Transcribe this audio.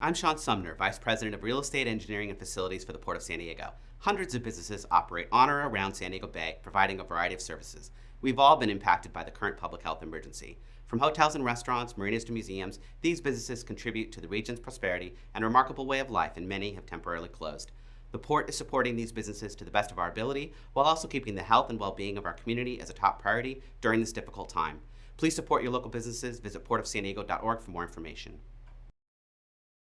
I'm Sean Sumner, Vice President of Real Estate Engineering and Facilities for the Port of San Diego. Hundreds of businesses operate on or around San Diego Bay, providing a variety of services. We've all been impacted by the current public health emergency. From hotels and restaurants, marinas to museums, these businesses contribute to the region's prosperity and remarkable way of life, and many have temporarily closed. The Port is supporting these businesses to the best of our ability, while also keeping the health and well-being of our community as a top priority during this difficult time. Please support your local businesses. Visit portofsandiego.org for more information.